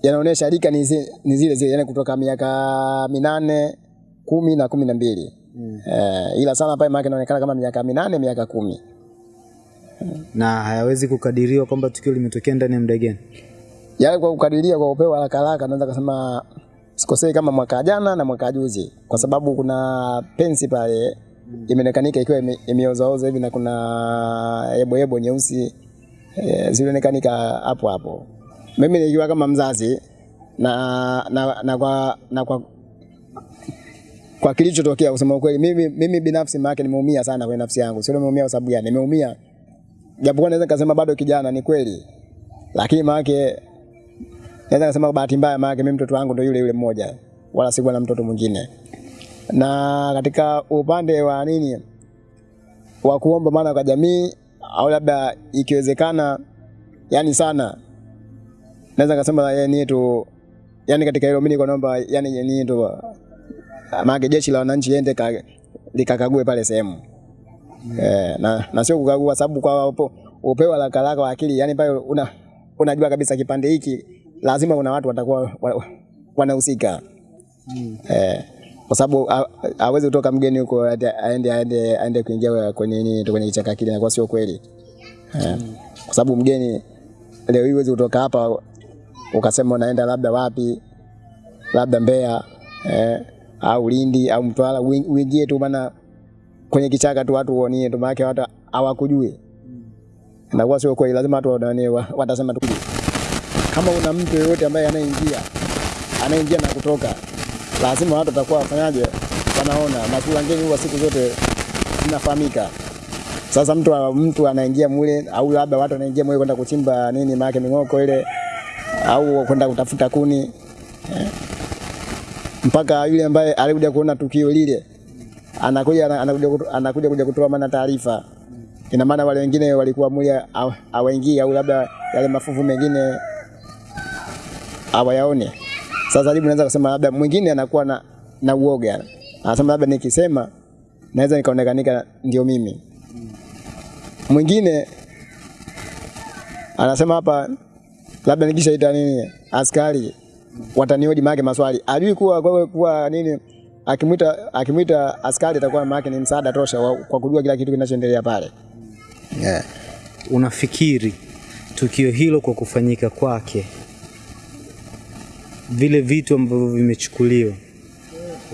yanaonyesha rika ni zi- ni zile zile, yani kutoka miaka minane kumi na kumi na mbili mm. Eh, ila sana pale maanake inaonekana kama miaka minane miaka kumi na hayawezi kukadiriwa kwamba tukio limetokea ndani ya muda gani. yale kwa kukadiria kwa upeo haraka haraka naweza kusema sikosei kama mwaka jana na mwaka juzi, kwa sababu kuna pensi pale imeonekanika ikiwa ime- imeozaoza hivi na kuna yebo yebo nyeusi e, zilionekanika hapo hapo. Mimi nikiwa kama mzazi na, na, na, kwa, na kwa kwa kilichotokea kusema ukweli mimi, mimi binafsi maake nimeumia sana kwenye nafsi yangu. Sio nimeumia kwa sababu gani? Nimeumia japokuwa naweza nikasema bado kijana, ni kweli, lakini maana naweza kusema kwa bahati mbaya, maana mimi mtoto wangu ndio yule yule mmoja, wala sikuwa na mtoto mwingine. Na katika upande wa nini wa kuomba maana kwa jamii au labda ikiwezekana, yani sana, naweza kusema yani tu, yani katika hilo mimi naomba yani yani tu maana jeshi la wananchi liende ka- likakague pale sehemu mm. eh, na, na sio kukagua, sababu kwa upo, upewa la kalaka wa akili, yani pale una unajua kabisa kipande hiki lazima kuna watu watakuwa wa- wanahusika. Eh, kwa sababu hawezi kutoka mgeni huko aende aende aende kuingia kwenye nini kwenye kichaka kile, inakuwa sio kweli. Eh, kwa sababu mgeni leo hii huwezi kutoka hapa ukasema unaenda labda wapi, labda Mbeya eh, au Lindi au Mtwara, uingie tu maana kwenye kichaka tu watu uonie tu, maana watu hawakujui. Inakuwa sio kweli. Lazima watu watasema tu kama una mtu yeyote ambaye anaingia anaingia na kutoka, lazima watu watakuwa wafanyaje, wanaona na kula ngeni huwa siku zote zinafahamika. Sasa mtu mtu anaingia mule au labda watu wanaingia mule kwenda kuchimba nini, maana ming'oko ile au kwenda kutafuta kuni eh. mpaka yule ambaye alikuja kuona tukio lile anakuja anakuja anakuja kuja kutoa maana taarifa. Ina maana wale wengine walikuwa mule awaingia au labda yale mafuvu mengine hawayaone. Sasa jibu naweza kusema labda mwingine anakuwa na, na uoga, anasema labda nikisema naweza nikaonekanika ndio mimi. Mwingine anasema hapa labda nikishaita nini askari watanihoji maake maswali, ajui kuwa kwa, kuwa nini akimwita akimwita askari atakuwa maake ni msaada tosha wa, kwa kujua kila kitu kinachoendelea pale yeah. Unafikiri tukio hilo kwa kufanyika kwake, vile vitu ambavyo vimechukuliwa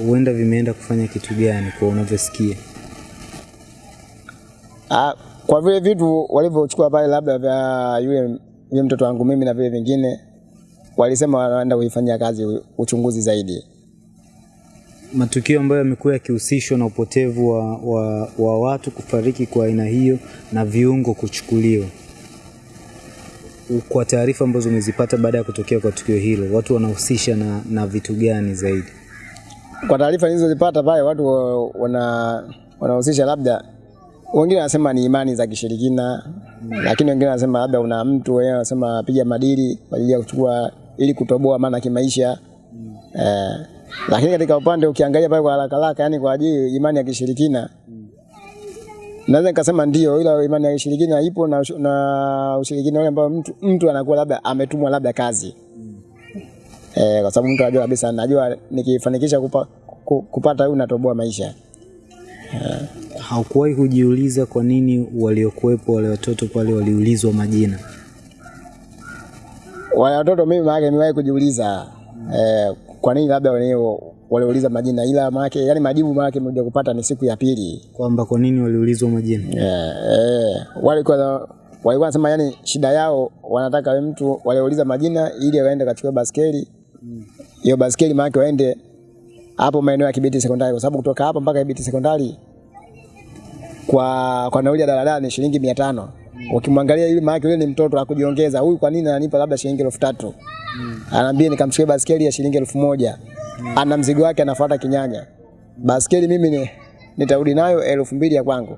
huenda vimeenda kufanya kitu gani kwa unavyosikia? Ah, kwa vile vitu walivyochukua pale labda vya yule yule mtoto wangu mimi na vile vingine walisema wanaenda kuifanyia kazi uchunguzi zaidi. Matukio ambayo yamekuwa yakihusishwa na upotevu wa, wa, wa watu kufariki kwa aina hiyo na viungo kuchukuliwa, kwa taarifa ambazo umezipata baada ya kutokea kwa tukio hilo, watu wanahusisha na, na vitu gani zaidi? Kwa taarifa nilizozipata pale watu wana wanahusisha labda wengine wanasema ni imani za kishirikina, mm. lakini wengine wanasema labda una mtu wewe, wanasema piga madili kwa ajili ya kuchukua ili kutoboa maana kimaisha. mm. Eh, lakini katika upande ukiangalia pale kwa haraka haraka, yani kwa ajili imani ya kishirikina naweza nikasema ndio, ila imani ya ushirikina ipo na, na ushirikina ule ambao mtu, mtu anakuwa labda ametumwa labda kazi eh, kwa sababu mtu anajua kabisa, najua nikifanikisha kupa, kupata huyu natoboa maisha. Haukuwahi kujiuliza kwa nini waliokuwepo wale watoto pale waliulizwa majina? Wale watoto mimi maana nimewahi kujiuliza eh, kwa nini labda wenyewe waliuliza majina, ila maana yani majibu maana mmoja kupata ni siku ya pili. Kwamba kwa nini waliulizwa majina? Eh, eh, kwa walikuwa wanasema yani shida yao wanataka we mtu waliuliza majina ili waende kachukue baskeli hiyo mm. baskeli maana waende hapo maeneo ya Kibiti sekondari, kwa sababu kutoka hapa mpaka Kibiti sekondari kwa kwa nauli ya daladala ni shilingi 500 mm. Ukimwangalia yule maana yule ni mtoto akujiongeza, huyu kwa nini ananipa labda shilingi 3000 mm. Anaambia nikamchukue baskeli ya shilingi elfu moja. Ana mzigo wake anafuata kinyanya. Baskeli mimi ni nitarudi nayo elfu mbili ya kwangu.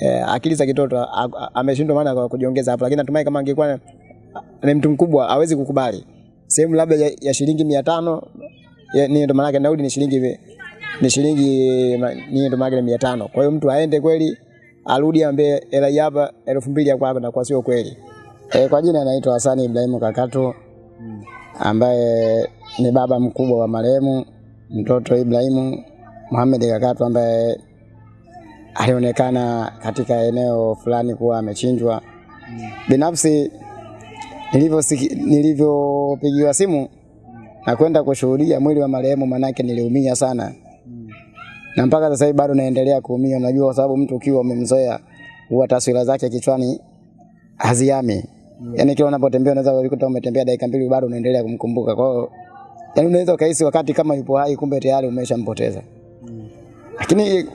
Eh, akili za kitoto ameshindwa maana kwa kujiongeza hapo, lakini natumai kama angekuwa ni mtu mkubwa awezi kukubali sehemu labda ya, ya shilingi mia tano ni ndo maana yake nauli ni shilingi ni shilingi ni ndo maana mia tano. Kwa hiyo mtu aende kweli arudi ambe hela hapa elfu mbili ya kwako na kwa sio kweli. E, kwa jina anaitwa Hasani Ibrahimu Kakato ambaye ni baba mkubwa wa marehemu mtoto Ibrahimu Mohamed Kakatu ambaye alionekana katika eneo fulani kuwa amechinjwa. Binafsi nilivyopigiwa simu na kwenda kushuhudia mwili wa marehemu, manake niliumia sana na mpaka sasa hivi bado naendelea kuumia. Unajua, kwa sababu mtu ukiwa umemzoea huwa taswira zake kichwani haziami. Yani kila unapotembea unaweza kukuta umetembea dakika mbili bado unaendelea kumkumbuka. Kwa hiyo yani unaweza ukahisi wakati kama yupo hai, kumbe tayari umeshampoteza. Lakini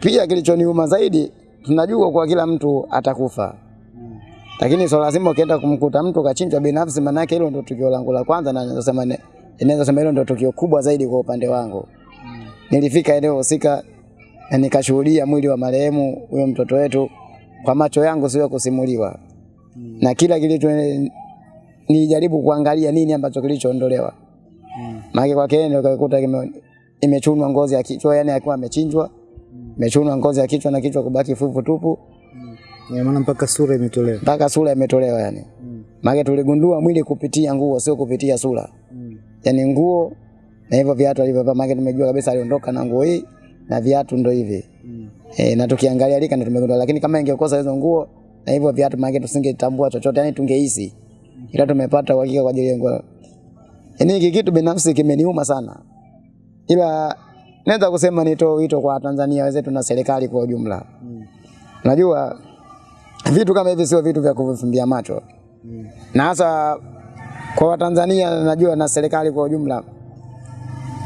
pia kilichoniuma zaidi, tunajua kwa kila mtu atakufa, Mm. lakini so lazima ukienda kumkuta mtu kachinjwa binafsi, maana yake hilo ndio tukio langu la kwanza, na naweza sema inaweza sema hilo ndio tukio kubwa zaidi kwa upande wangu. Mm. Nilifika eneo husika na nikashuhudia mwili wa marehemu huyo mtoto wetu kwa macho yangu, sio kusimuliwa, Mm. na kila kilicho nilijaribu kuangalia nini ambacho kilichoondolewa maana kwa yeye ukakuta imechunwa ngozi ya kichwa, yani akiwa amechinjwa, imechunwa ngozi ya kichwa na kichwa kubaki fuvu tupu, maana mpaka sura imetolewa. mpaka sura imetolewa yani. Maana tuligundua mwili kupitia nguo, sio kupitia sura. Yani nguo na hivyo viatu alivyovaa, maana tumejua kabisa aliondoka na nguo hii na viatu ndo hivi. E, na tukiangalia lika ndo tumegundua, lakini kama ingekosa hizo nguo na hivyo viatu, maana tusingetambua chochote, yani tungehisi, ila tumepata uhakika kwa ajili ya nguo. Yani hiki kitu binafsi kimeniuma sana, ila naweza kusema nitoe wito kwa Tanzania wenzetu na serikali kwa ujumla. Najua vitu kama hivi sio vitu vya kuvifumbia macho Mm. na hasa kwa Watanzania, najua na serikali kwa ujumla,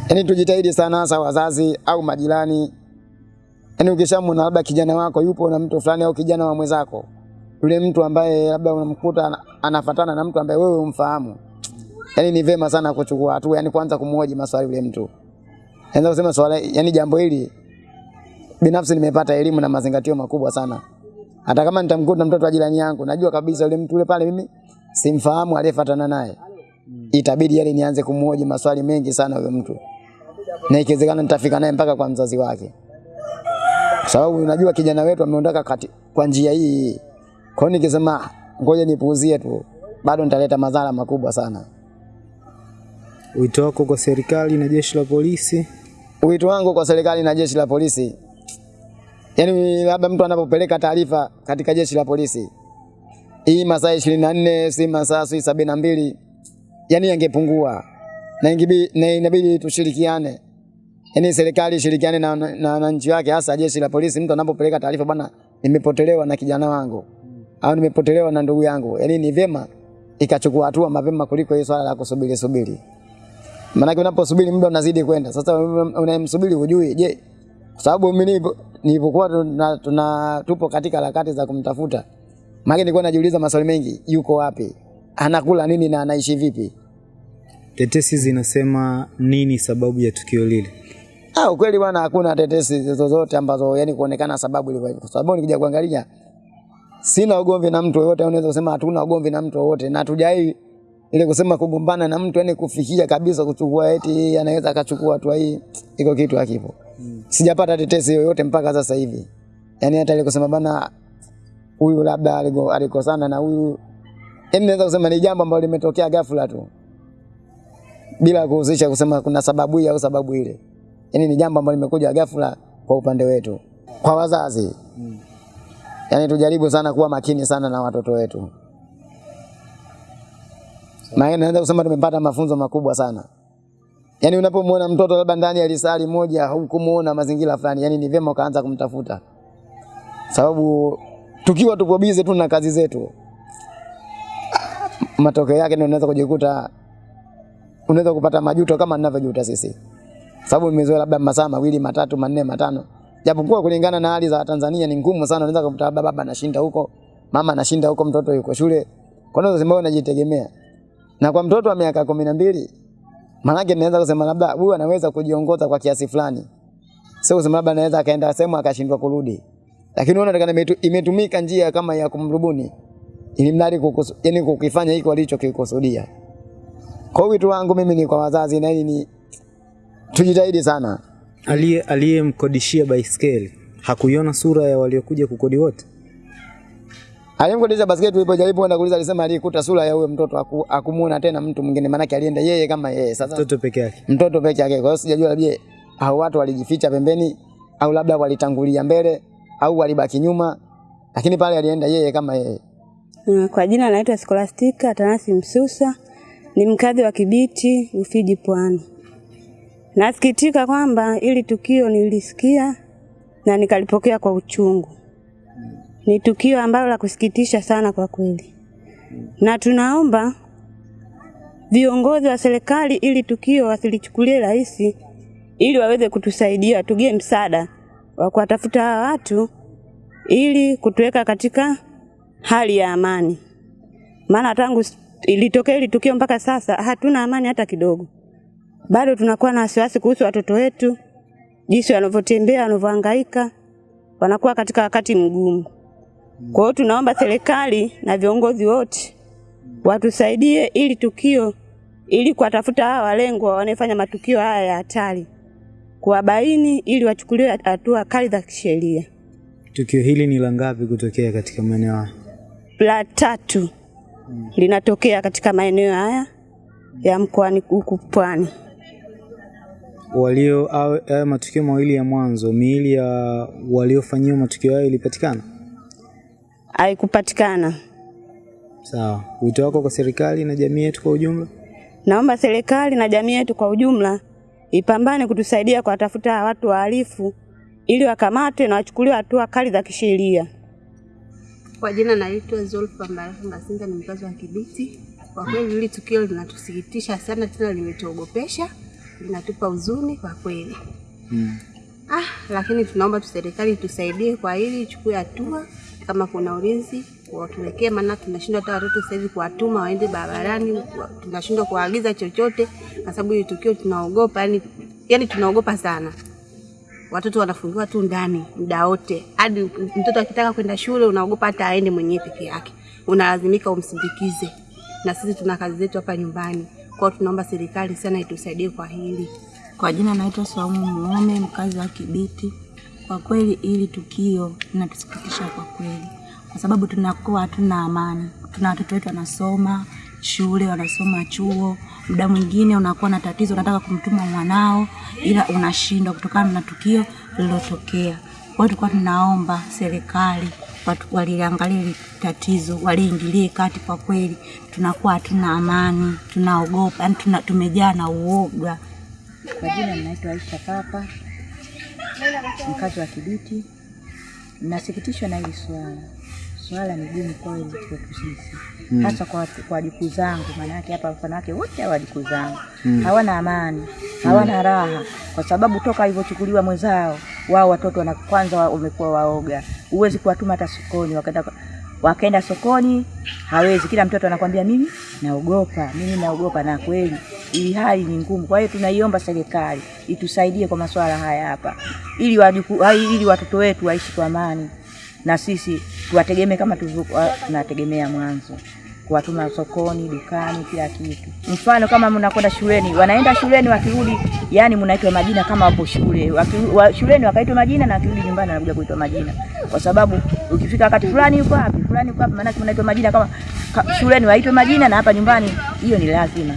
Yaani tujitahidi sana, hasa wazazi au majirani. Yaani ukishamwona labda kijana wako yupo na mtu fulani au kijana wa mwenzako, yule mtu ambaye labda unamkuta ana- anafatana na mtu ambaye wewe umfahamu, yani ni vema sana kuchukua hatua, yani kwanza kumhoji maswali yule mtu. Naweza kusema swali, yani jambo hili binafsi nimepata elimu na mazingatio makubwa sana. Hata kama nitamkuta mtoto wa jirani yangu, najua kabisa yule mtu yule pale mimi simfahamu aliyefuatana naye. Itabidi yale nianze kumhoji maswali mengi sana yule mtu. Na ikiwezekana nitafika naye mpaka kwa mzazi wake. Kwa sababu unajua kijana wetu ameondoka kwa njia hii. Kwa hiyo nikisema "Ah, ngoja nipuuzie tu, bado nitaleta madhara makubwa sana. Wito wako kwa serikali na jeshi la polisi? Wito wangu kwa serikali na jeshi la polisi, yaani labda mtu anapopeleka taarifa katika jeshi la polisi, hii masaa ishirini na nne si masaa si sabini na mbili. Yaani yangepungua. Na ingibi- na inabidi tushirikiane, yaani serikali ishirikiane na na- na wananchi wake, hasa jeshi la polisi. Mtu anapopeleka taarifa, bwana, nimepotelewa na kijana wangu. Au nimepotelewa na ndugu yangu, yaani ni vyema ikachukua hatua mapema kuliko hii swala la kusubiri subiri. Maanake unaposubiri muda unazidi kwenda. Sasa unayemsubiri hujui, je, kwa sababu mimi nilipo- nilipokuwa tuna, tuna tupo katika harakati za kumtafuta, maana nilikuwa najiuliza maswali mengi, yuko wapi, anakula nini na anaishi vipi? Tetesi zinasema nini sababu ya tukio lile? Ah, ukweli bwana, hakuna tetesi zozote ambazo yani kuonekana sababu ilikuwa hivyo. Kwa sababu nikija kuangalia sina ugomvi na mtu yoyote, unaweza kusema hatuna ugomvi na mtu yoyote, na hatujai ile kusema kugombana na mtu yani kufikia kabisa kuchukua eti anaweza akachukua hatua hii, iko kitu hakipo. Mm. Sijapata tetesi yoyote mpaka sasa hivi, yani hata ile kusema bana huyu labda alikosana na huyu, yani naweza kusema ni jambo ambalo limetokea ghafla tu bila kuhusisha kusema kuna sababu hii au sababu ile. Yani ni jambo ambalo limekuja ghafla kwa upande wetu. Kwa wazazi. mm. yani tujaribu sana kuwa makini sana na watoto wetu. Maana naweza kusema tumepata mafunzo makubwa sana. Yaani unapomwona mtoto labda ndani ya lisali moja hukumuona mazingira fulani, yaani ni vyema ukaanza kumtafuta. Sababu tukiwa tupo bize tu na kazi zetu, matokeo yake ndio unaweza kujikuta unaweza kupata majuto kama ninavyojuta sisi, sababu nimezoea labda masaa mawili matatu manne matano, japokuwa kulingana na hali za Tanzania ni ngumu sana. Unaweza kumkuta baba anashinda huko, mama anashinda huko, mtoto yuko shule, kwa nini unajitegemea? Na kwa mtoto wa miaka kumi na mbili maanake naweza kusema labda huyu anaweza kujiongoza kwa kiasi fulani, sio kusema labda anaweza akaenda sehemu akashindwa kurudi, lakini unaona imetumika njia kama ya kumrubuni ili mradi yani kukifanya hiki walichokikusudia. Kwa wito wangu mimi ni kwa wazazi na ni tujitahidi sana. Aliye aliyemkodishia baiskeli hakuiona sura ya waliokuja kukodi wote? Aliyemkodisha basketi tulipojaribu kwenda kuuliza alisema alikuta sura ya huyo mtoto aku, akumuona tena mtu mwingine maana alienda yeye kama yeye. Sasa Mtoto peke yake. mtoto peke yake. Kwa hiyo sijajua labda hao watu walijificha pembeni au labda walitangulia mbele au walibaki nyuma, lakini pale alienda yeye kama yeye. Uh, Kwa jina naitwa Skolastika Atanasi Msusa, ni mkazi wa Kibiti, Ufiji Pwani. Nasikitika kwamba ili tukio nilisikia na nikalipokea kwa uchungu. Ni tukio ambalo la kusikitisha sana kwa kweli, na tunaomba viongozi wa serikali ili tukio wasilichukulie rahisi, ili waweze kutusaidia, tugie msaada wa kuwatafuta hawa watu ili kutuweka katika hali ya amani, maana tangu ilitokea hili tukio mpaka sasa hatuna amani hata kidogo. Bado tunakuwa na wasiwasi kuhusu watoto wetu, jinsi wanavyotembea, wanavyohangaika, wanakuwa katika wakati mgumu. Kwa hiyo tunaomba serikali na viongozi wote watusaidie ili tukio, ili kuwatafuta hawa walengwa wanaofanya matukio haya ya hatari, kuwabaini ili wachukuliwe hatua kali za kisheria. Tukio hili ni la ngapi kutokea katika maeneo haya? La tatu hmm. linatokea katika maeneo haya ya mkoani huku Pwani. Walio haya matukio mawili ya mwanzo, miili ya waliofanyiwa matukio hayo ilipatikana? Haikupatikana. Sawa. Wito wako kwa serikali na jamii yetu kwa ujumla? Naomba serikali na jamii yetu kwa ujumla ipambane kutusaidia kwa tafuta watu wahalifu ili wakamatwe na wachukuliwe hatua kali za kisheria. Kwa jina naitwa Zulfa Mbarufu Ngasinga, ni mkazi wa Kibiti. Kwa kweli hili tukio linatusikitisha sana, tena limetuogopesha, linatupa huzuni kwa kweli Mm. ah, lakini tunaomba tu serikali tusaidie kwa hili, ichukue hatua kama kuna ulinzi watuwekee, maana tunashindwa hata watoto sasa hivi kuwatuma waende barabarani, tunashindwa kuwaagiza chochote kwa sababu hili tukio tunaogopa, yani, yani tunaogopa sana watoto wanafungiwa tu ndani muda wote, hadi mtoto akitaka kwenda shule unaogopa hata aende mwenyewe peke yake, unalazimika umsindikize. Na sisi tuna kazi zetu hapa nyumbani, kwa hiyo tunaomba serikali sana itusaidie kwa hili. Kwa jina naitwa Saumu Muome, mkazi wa Kibiti. Kwa kweli hili tukio linatusikitisha kwa kweli, kwa sababu tunakuwa hatuna amani. Tuna watoto wetu wanasoma shule, wanasoma chuo, muda mwingine unakuwa na tatizo, unataka kumtuma mwanao, ila unashindwa kutokana na tukio lililotokea. Kwa hiyo tulikuwa tunaomba serikali waliangalia hili tatizo, waliingilie kati. Kwa kweli tunakuwa hatuna amani, tunaogopa, yani tumejaa na uoga. Kwa jina ninaitwa Aisha Papa, mkazi wa Kibiti. Nasikitishwa na hili swala. Swala ni gumu kweli kwetu sisi, hasa kwa kwa wajukuu zangu, maana yake hapa mfano wake wote hawa wajukuu zangu. Hawana amani, hawana raha, kwa sababu toka alivyochukuliwa mwenzao wao watoto wana kwanza wa- wamekuwa waoga, huwezi kuwatuma hata sokoni, wakaenda wakaenda sokoni hawezi. Kila mtoto anakwambia mimi naogopa, mimi naogopa, na kweli ili hali ni ngumu. Kwa hiyo tunaiomba serikali itusaidie kwa masuala haya hapa, ili wajuku, ili watoto wetu waishi kwa amani na sisi tuwategemee kama tulivyokuwa tunategemea mwanzo, kuwatuma sokoni, dukani, kila kitu. Mfano kama mnakwenda shuleni, wanaenda shuleni, wakirudi yani mnaitwa majina kama wapo shule wa, shuleni wakaitwa majina na wakirudi nyumbani wanakuja kuitwa majina, kwa sababu ukifika wakati fulani yuko wapi, fulani yuko wapi, maana mnaitwa majina kama ka, shuleni waitwe majina na hapa nyumbani, hiyo ni lazima.